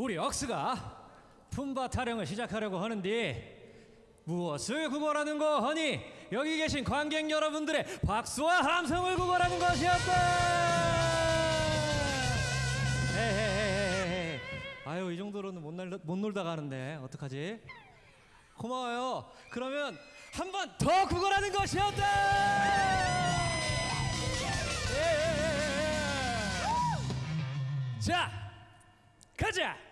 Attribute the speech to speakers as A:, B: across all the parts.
A: 우리 억스가 품바 타령을 시작하려고 하는데 무엇을 구걸하는 거 하니 여기 계신 관객 여러분들의 박수와 함성을 구걸하는 것이었다. 아유 이 정도로는 못, 날, 못 놀다 가는데 어떡하지? 고마워요. 그러면 한 번 더 구걸하는 것이었다. 예. 자, 가자.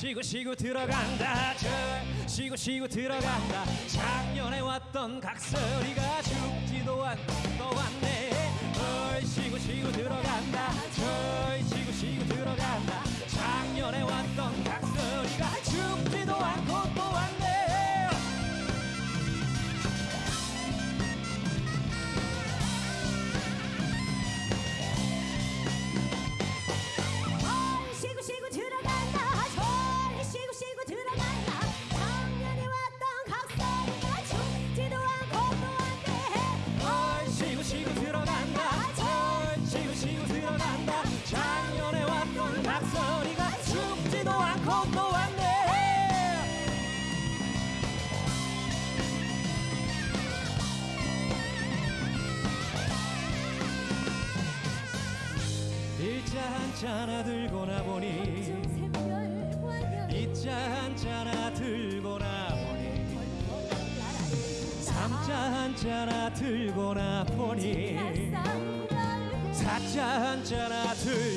A: 헐, 쉬고 쉬고 들어간다. 절 쉬고 쉬고 들어간다. 작년에 왔던 각설이가 죽지도 않고 또 왔네. 헐, 쉬고 쉬고 들어간다. 절 쉬고 쉬고 들어간다. 작년에 왔던 하나 들고 나 보니.
B: 샘별 관련
A: 이자 한잔 하나 들고 나 보니. 삼자 한잔 하나 들고 나 보니. 사자 한잔 하나 들고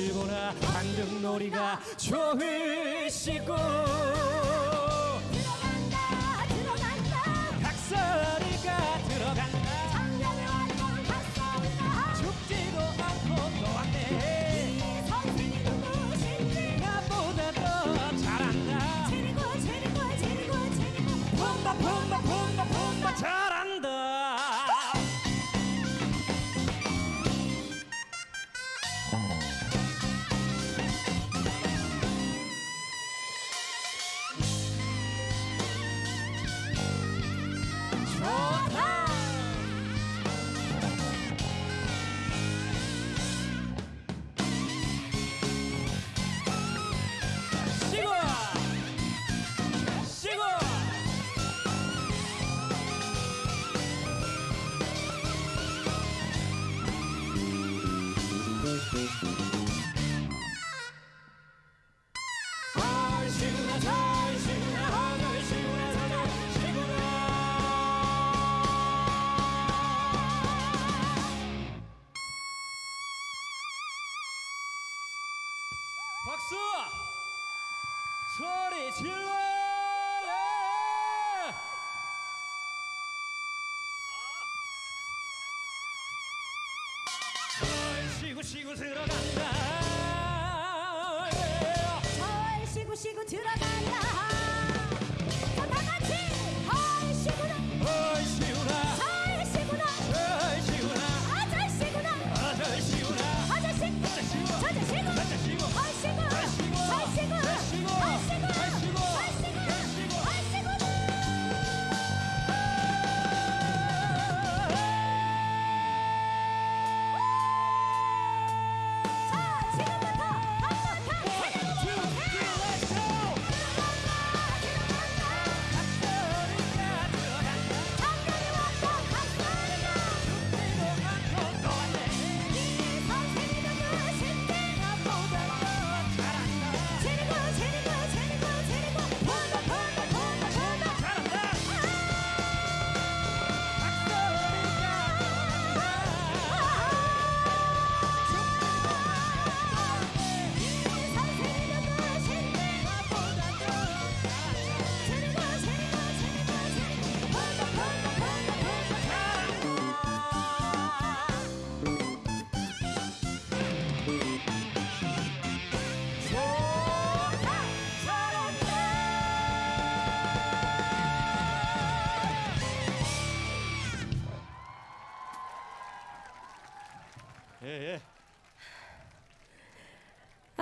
A: 쉬고 들어간다 예!
B: 헐 쉬고 쉬고 들어간다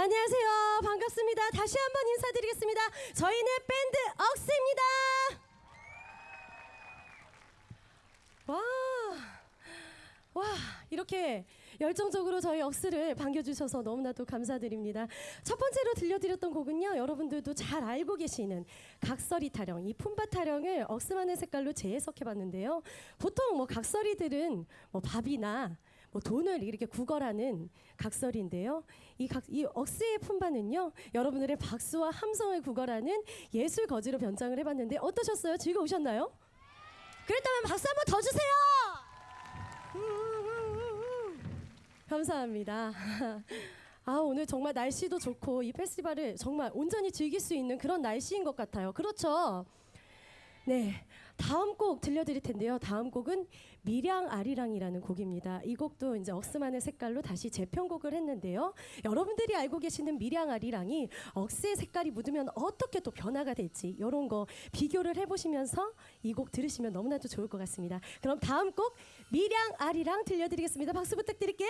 B: 안녕하세요. 반갑습니다. 다시 한번 인사드리겠습니다. 저희는 밴드 억스입니다. 와, 와, 이렇게 열정적으로 저희 억스를 반겨주셔서 너무나도 감사드립니다. 첫 번째로 들려드렸던 곡은요, 여러분들도 잘 알고 계시는 각설이 타령, 이 품바 타령을 억스만의 색깔로 재해석해봤는데요. 보통 뭐 각설이들은 뭐 밥이나 뭐 돈을 이렇게 구걸하는 각설인데요. 이, 각, 이 억스의 품바는요, 여러분들의 박수와 함성을 구걸하는 예술 거지로 변장을 해봤는데 어떠셨어요? 즐거우셨나요? 그랬다면 박수 한번 더 주세요. 감사합니다. 아 오늘 정말 날씨도 좋고 이 페스티벌을 정말 온전히 즐길 수 있는 그런 날씨인 것 같아요. 그렇죠? 네, 다음 곡 들려드릴 텐데요. 다음 곡은 미량 아리랑이라는 곡입니다. 이 곡도 이제 억스만의 색깔로 다시 재편곡을 했는데요. 여러분들이 알고 계시는 미량 아리랑이 억스의 색깔이 묻으면 어떻게 또 변화가 될지 이런 거 비교를 해보시면서 이 곡 들으시면 너무나도 좋을 것 같습니다. 그럼 다음 곡 미량 아리랑 들려드리겠습니다. 박수 부탁드릴게요.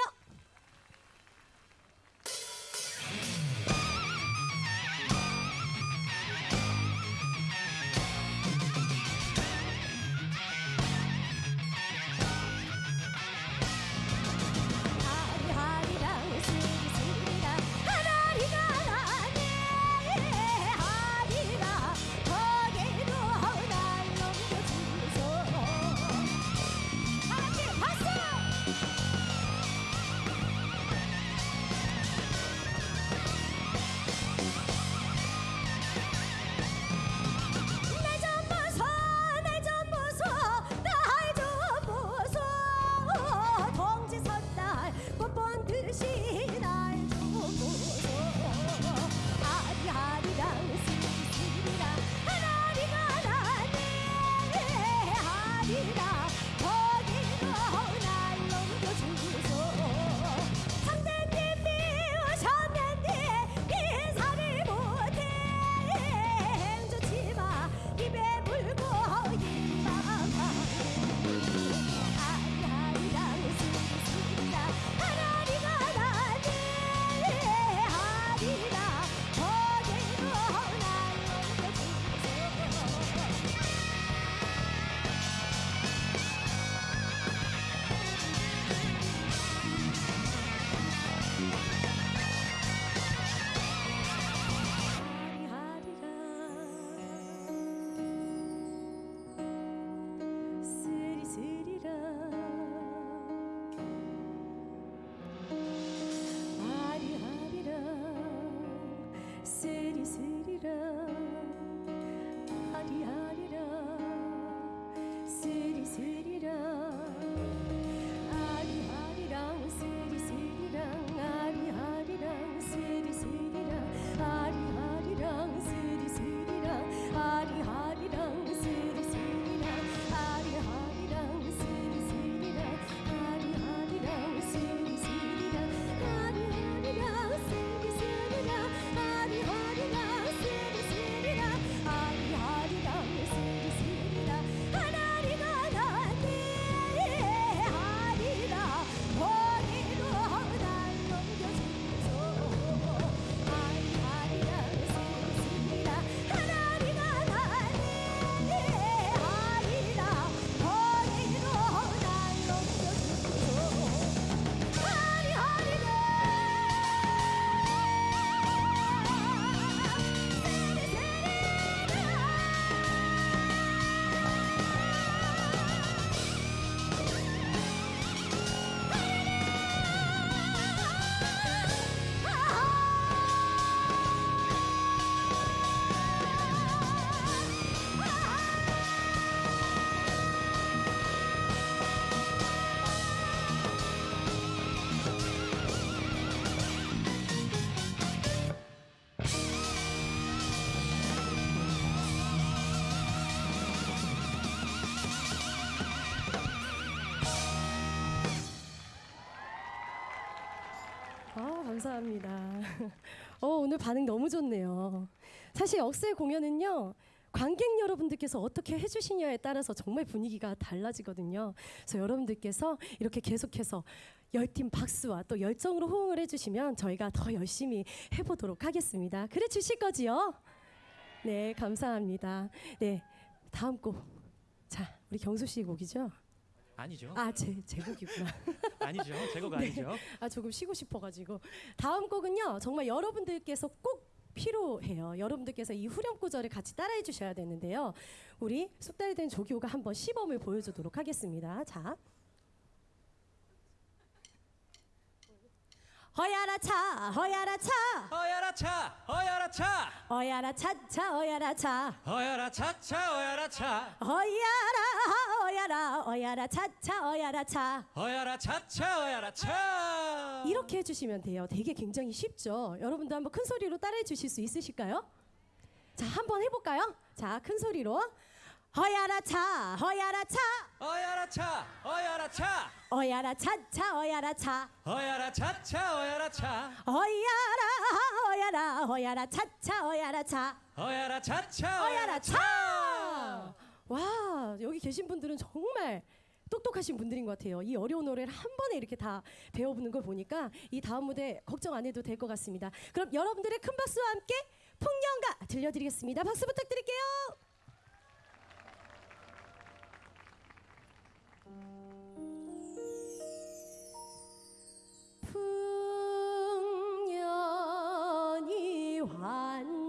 B: 감사합니다. 어, 오늘 반응 너무 좋네요. 사실 억스의 공연은요. 관객 여러분들께서 어떻게 해주시냐에 따라서 정말 분위기가 달라지거든요. 그래서 여러분들께서 이렇게 계속해서 열띤 박수와 또 열정으로 호응을 해주시면 저희가 더 열심히 해보도록 하겠습니다. 그래 주실 거지요? 네, 감사합니다. 네, 다음 곡. 자, 우리 경수 씨 곡이죠?
A: 아니죠.
B: 아, 제, 제 곡이구나.
A: 아니죠. 제곡 아니죠.
B: 아 조금 쉬고 싶어가지고 다음 곡은요 정말 여러분들께서 꼭 필요해요. 여러분들께서 이 후렴 구절을 같이 따라해 주셔야 되는데요. 우리 숙달이 된 조교가 한번 시범을 보여주도록 하겠습니다. 자. 허야라 차 허야라 차
A: 어야라 차, 어야라 차,
B: 어야라 차차 어야라 차
A: 어야라 차차, 어야라 차,
B: 어야라 어야라 어야라 차차 어야라 차
A: 어야라 차차, 어야라 차.
B: 이렇게 해주시면 돼요. 되게 굉장히 쉽죠. 여러분도 한번 큰 소리로 따라해 주실 수 있으실까요? 자, 한번 해볼까요? 자, 큰 소리로 허야라 차, 허야라 차,
A: 어야라 차, 어야라 차,
B: 어야라 차차, 어야라 차,
A: 어야라 차차, 어야라 차,
B: 어야라 어야라 어야라 차차, 어야라 차,
A: 어야라 차차,
B: 어야라 차. 와, 여기 계신 분들은 정말 똑똑하신 분들인 것 같아요. 이 어려운 노래를 한 번에 이렇게 다 배워보는 걸 보니까 이 다음 무대 걱정 안 해도 될 것 같습니다. 그럼 여러분들의 큰 박수와 함께 풍년가 들려드리겠습니다. 박수 부탁드릴게요. 풍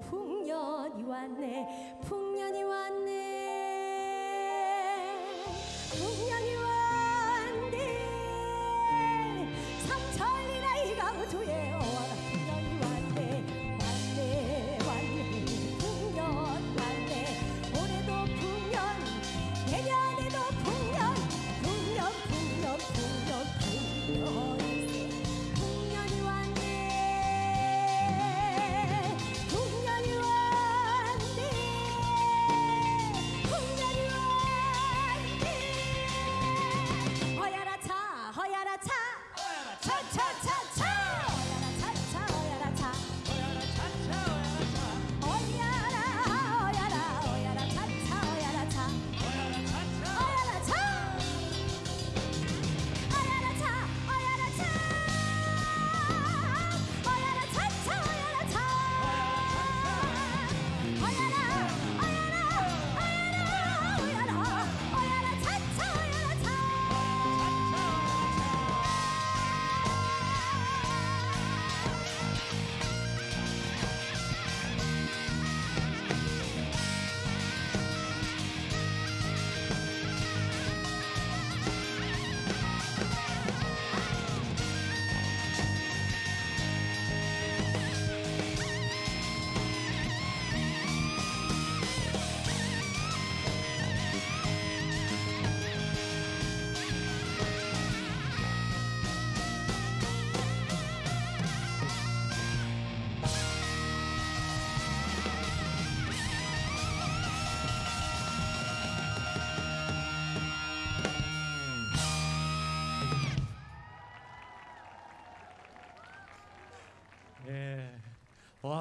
B: 풍년이 왔네. 풍년이 왔네. 풍년이 왔네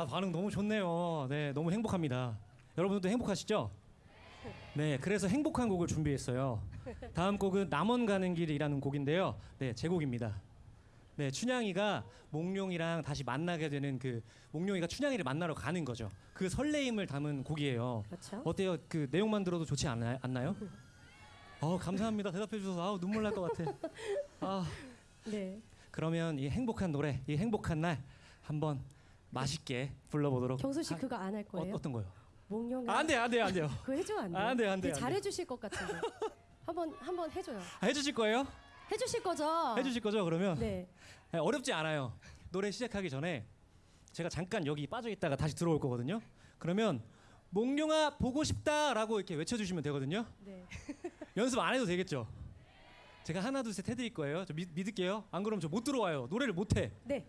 A: 반응 너무 좋네요. 네 너무 행복합니다. 여러분들도 행복하시죠? 네 그래서 행복한 곡을 준비했어요. 다음 곡은 남원 가는 길이라는 곡인데요. 네 제 곡입니다. 네 춘향이가 몽룡이랑 다시 만나게 되는 그 몽룡이가 춘향이를 만나러 가는 거죠. 그 설레임을 담은 곡이에요.
B: 그렇죠.
A: 어때요? 그 내용만 들어도 좋지 않나요? 않나요? 어 감사합니다. 대답해 주셔서 아우 눈물 날 것 같아. 아
B: 네.
A: 그러면 이 행복한 노래, 이 행복한 날 한번 맛있게 불러보도록.
B: 경수 씨
A: 하-
B: 그거 안할
A: 어,
B: 거예요?
A: 어떤 거요?
B: 몽룡.
A: 아, 안 돼요, 안 돼요, 안 돼요.
B: 그거 해주면 안 돼요.
A: 안 돼요, 안 돼요,
B: 되게
A: 안
B: 잘해 주실 것 같은데. 한번 한번 해줘요.
A: 아, 해주실 거예요?
B: 해주실 거죠?
A: 해주실 거죠? 그러면
B: 네.
A: 네, 어렵지 않아요. 노래 시작하기 전에 제가 잠깐 여기 빠져 있다가 다시 들어올 거거든요. 그러면 몽룡아 보고 싶다라고 이렇게 외쳐주시면 되거든요.
B: 네.
A: 연습 안 해도 되겠죠? 제가 하나 둘 셋 해드릴 거예요. 저 믿, 믿을게요. 안 그러면 저 못 들어와요. 노래를 못 해.
B: 네.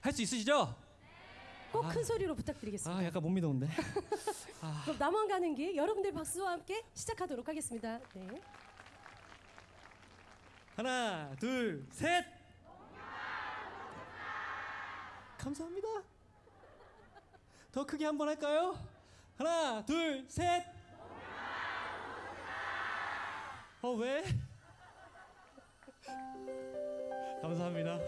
A: 할 수 있으시죠?
B: 꼭
A: 아.
B: 큰 소리로 부탁드리겠습니다.
A: 아 약간 못 믿어온데.
B: 그럼 남원 가는 길 여러분들 박수와 함께 시작하도록 하겠습니다. 네.
A: 하나, 둘, 셋. 감사합니다. 더 크게 한번 할까요? 하나, 둘, 셋. 어 왜? 감사합니다.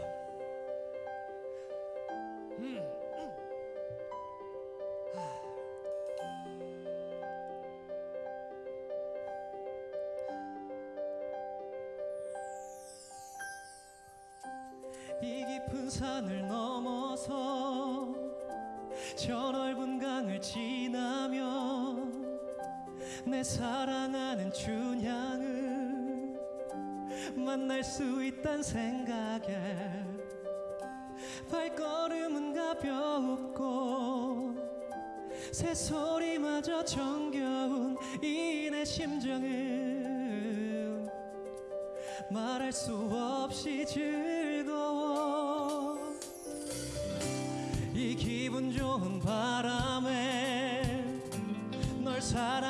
A: 이 깊은 산을 넘어서 저 넓은 강을 지나며 내 사랑하는 춘향을 만날 수 있단 생각에 발걸음은 가볍고 새소리마저 정겨운 이 내 심정은 말할 수 없이 즐 기분 좋은 바람에 널 사랑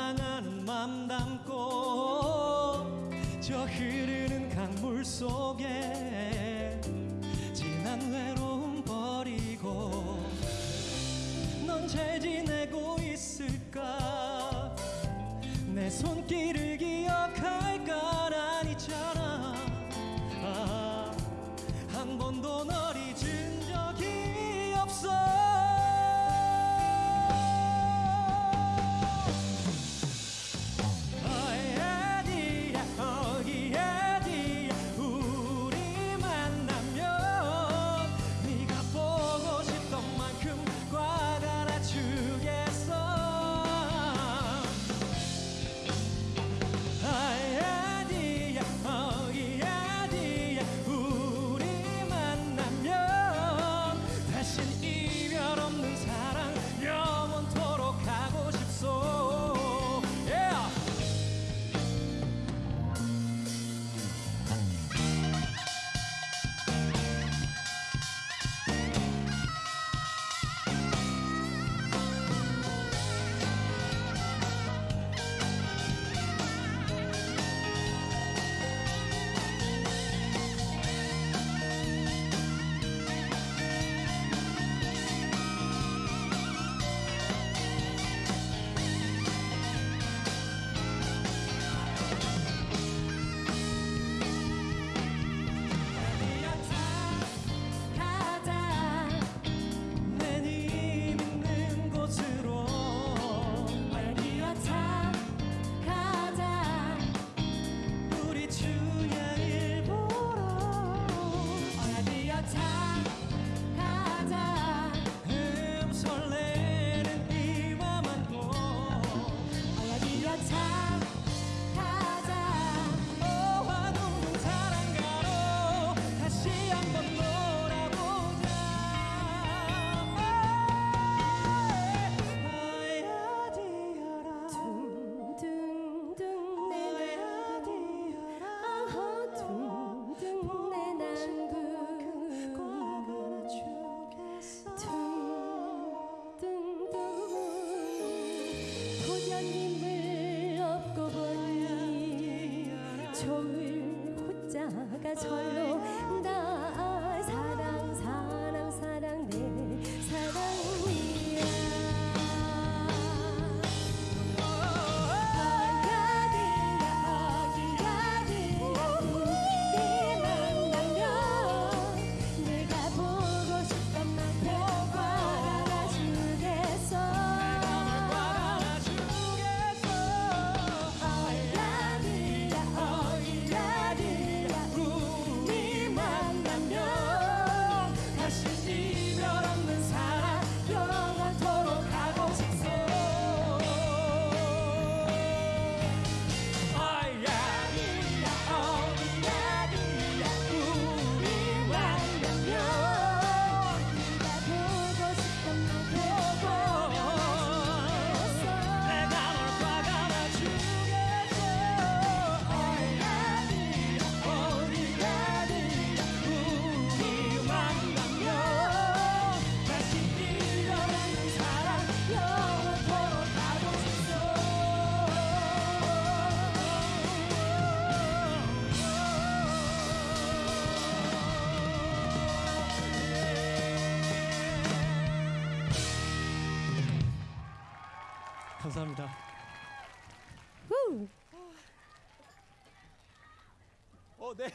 A: 어, 네.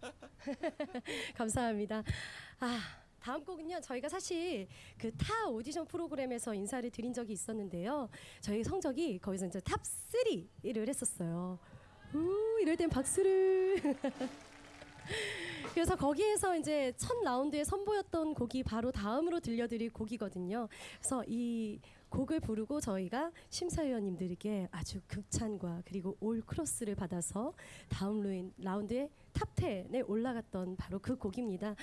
A: 감사합니다.
B: 아, 다음 곡은요. 저희가 사실 그 타 오디션 프로그램에서 인사를 드린 적이 있었는데요. 저희 성적이 거기서 이제 top 3를 했었어요. 우, 이럴 땐 박수를. 그래서 거기에서 이제 첫 라운드에 선보였던 곡이 바로 다음으로 들려드릴 곡이거든요. 그래서 이 곡을 부르고 저희가 심사위원님들에게 아주 극찬과 그리고 all cross를 받아서 다음 라운드에 top 10에 올라갔던 바로 그 곡입니다.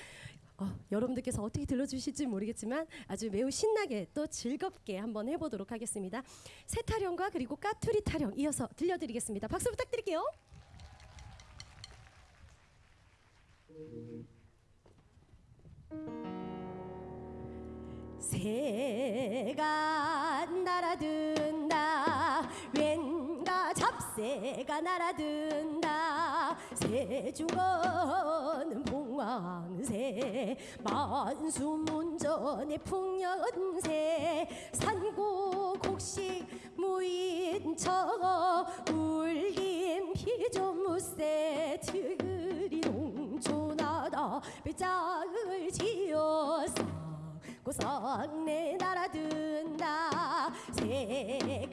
B: 어, 여러분들께서 어떻게 들려주실지 모르겠지만 아주 매우 신나게 또 즐겁게 한번 해보도록 하겠습니다. 새 타령과 그리고 까투리 타령 이어서 들려드리겠습니다. 박수 부탁드릴게요. 새가 날아든다. 왠가 잡새가 날아든다. 새중어는 봉황새 만수문전의 풍년새. 산고 곡식 무인처 울림 피조무새 트그리 농촌하다 배짱을 지어 서 고성내 날아든다. 새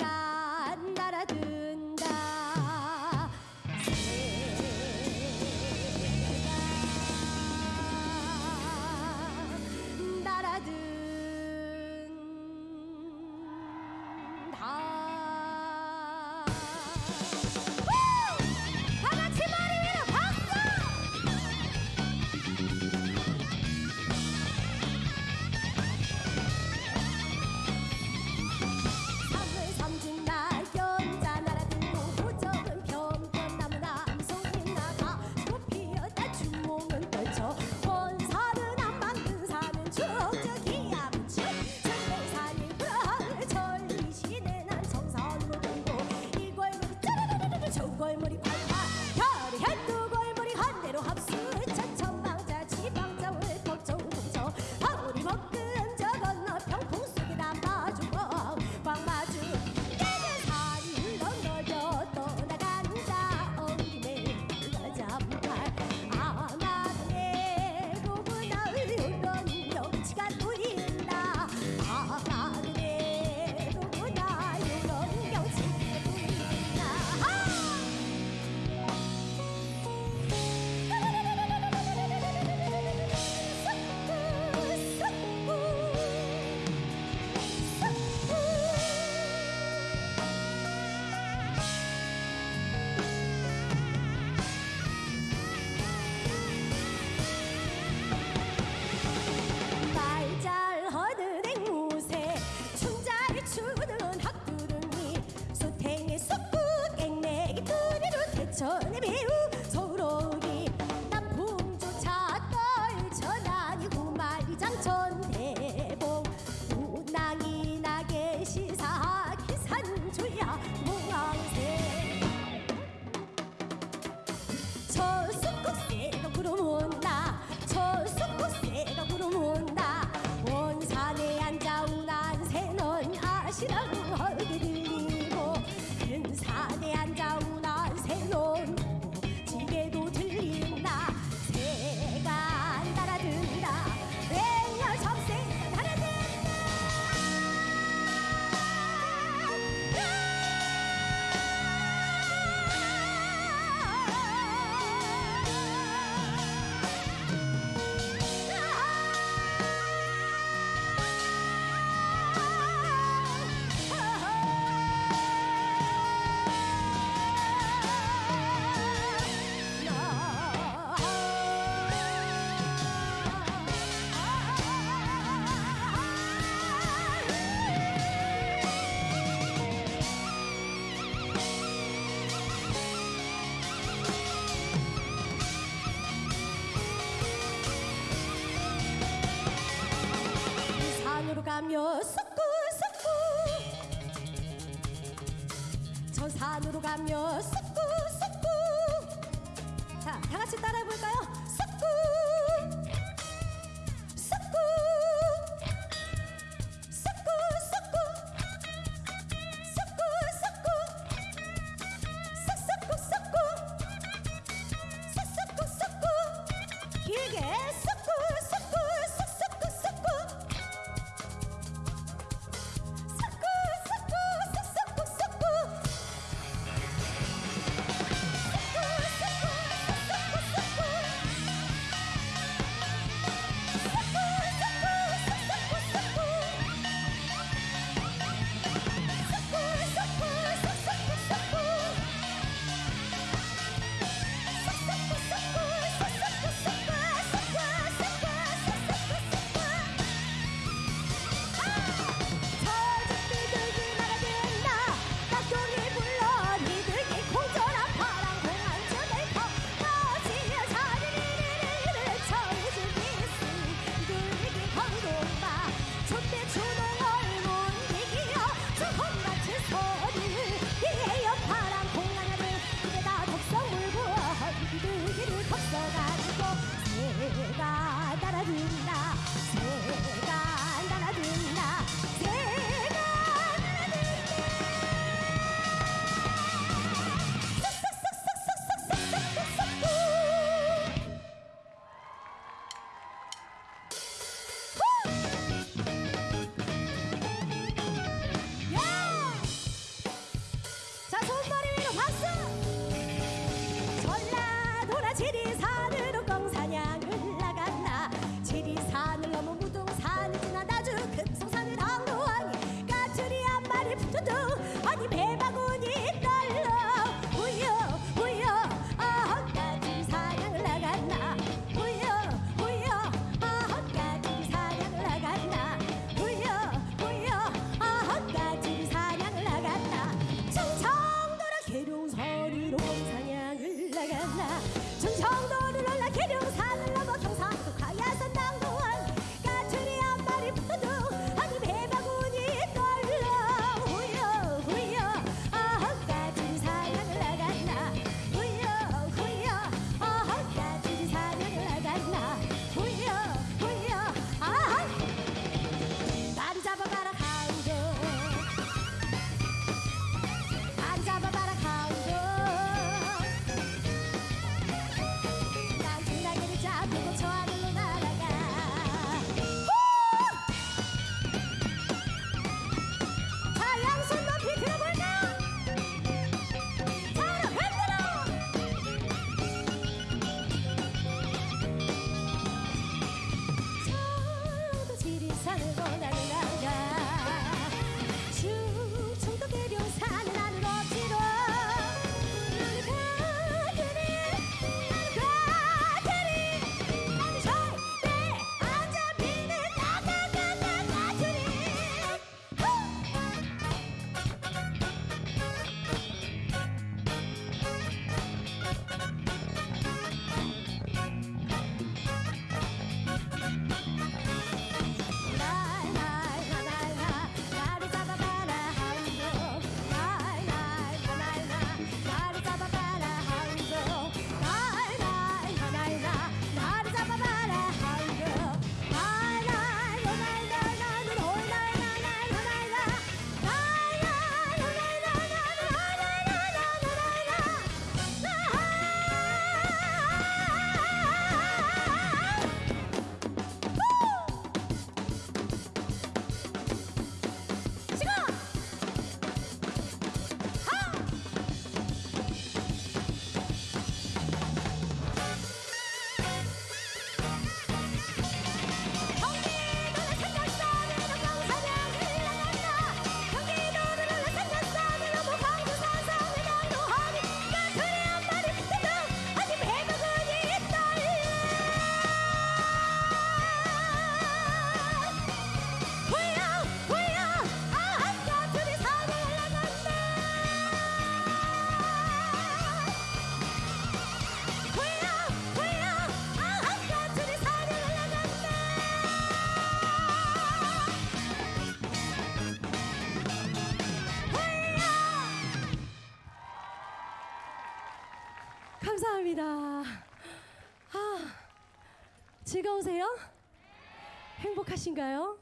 B: 행복하신가요?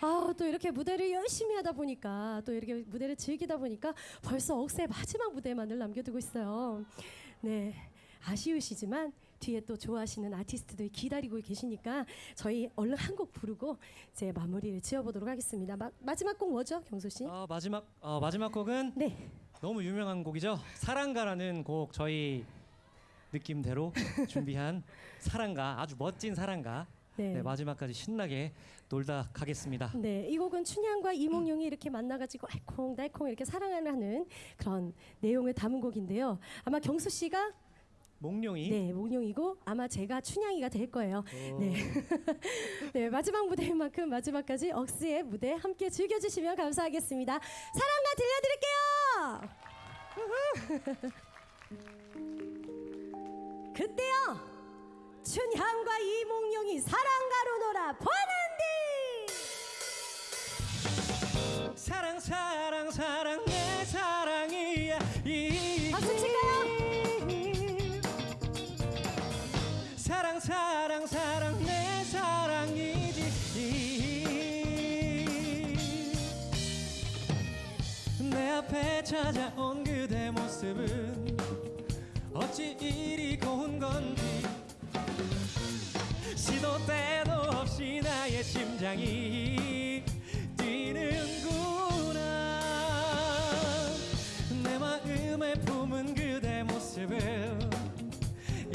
B: 아, 또 이렇게 무대를 열심히 하다 보니까 또 이렇게 무대를 즐기다 보니까 벌써 억새 마지막 무대만을 남겨두고 있어요. 네. 아쉬우시지만 뒤에 또 좋아하시는 아티스트들이 기다리고 계시니까 저희 얼른 한 곡 부르고 이제 마무리를 지어보도록 하겠습니다. 마, 마지막 곡 뭐죠, 경수 씨?
A: 어, 마지막 어, 마지막 곡은
B: 네.
A: 너무 유명한 곡이죠. 사랑가라는 곡 저희 느낌대로 준비한 사랑가 아주 멋진 사랑가.
B: 네.
A: 네, 마지막까지 신나게 놀다 가겠습니다.
B: 네, 이 곡은 춘향과 이몽룡이 이렇게 만나가지고 알콩달콩 이렇게 사랑을 하는 그런 내용을 담은 곡인데요. 아마 경수 씨가
A: 몽룡이
B: 네 몽룡이고 아마 제가 춘향이가 될 거예요.
A: 어,
B: 네. 네 마지막 무대인 만큼 마지막까지 억스의 무대 함께 즐겨 주시면 감사하겠습니다. 사랑가 들려 드릴게요. 그때요 춘향과 이몽룡이 사랑가로 놀아 보는디.
A: 사랑 사랑 사랑 내 사랑이야. 이 박수 칠까요? 사랑 사랑 사랑 내 사랑이지. 내 앞에 찾아온 그대 모습은 어찌
B: 이리 고운 때도 없이 나의 심장이 뛰는구나. 내
A: 마음에 품은 그대 모습을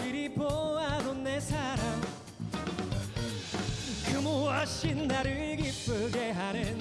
A: 이리 보아도 내 사랑. 그 무엇이 나를 기쁘게 하는